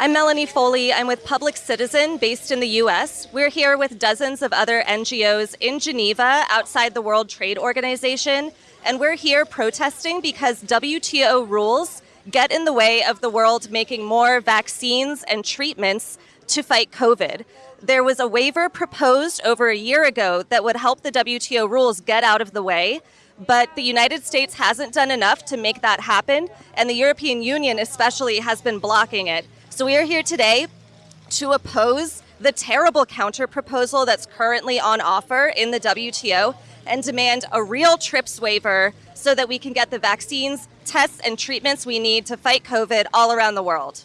I'm Melanie Foley. I'm with Public Citizen based in the US. We're here with dozens of other NGOs in Geneva outside the World Trade Organization. And we're here protesting because WTO rules get in the way of the world making more vaccines and treatments to fight COVID. There was a waiver proposed over a year ago that would help the WTO rules get out of the way, but the United States hasn't done enough to make that happen, and the European Union especially has been blocking it. So we are here today to oppose the terrible counter proposal that's currently on offer in the WTO and demand a real TRIPS waiver so that we can get the vaccines, tests, and treatments we need to fight COVID all around the world.